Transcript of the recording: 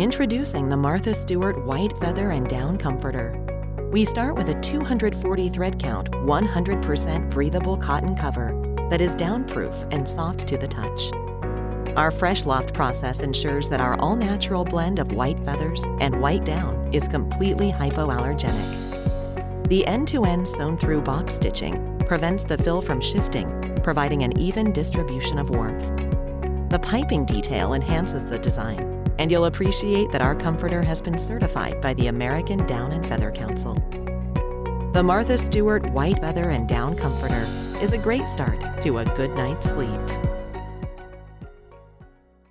Introducing the Martha Stewart White Feather and Down Comforter. We start with a 240 thread count, 100% breathable cotton cover that is downproof and soft to the touch. Our Fresh Loft process ensures that our all-natural blend of white feathers and white down is completely hypoallergenic. The end-to-end sewn-through box stitching prevents the fill from shifting, providing an even distribution of warmth. The piping detail enhances the design, and you'll appreciate that our comforter has been certified by the American Down and Feather Council. The Martha Stewart White Feather and Down Comforter is a great start to a good night's sleep.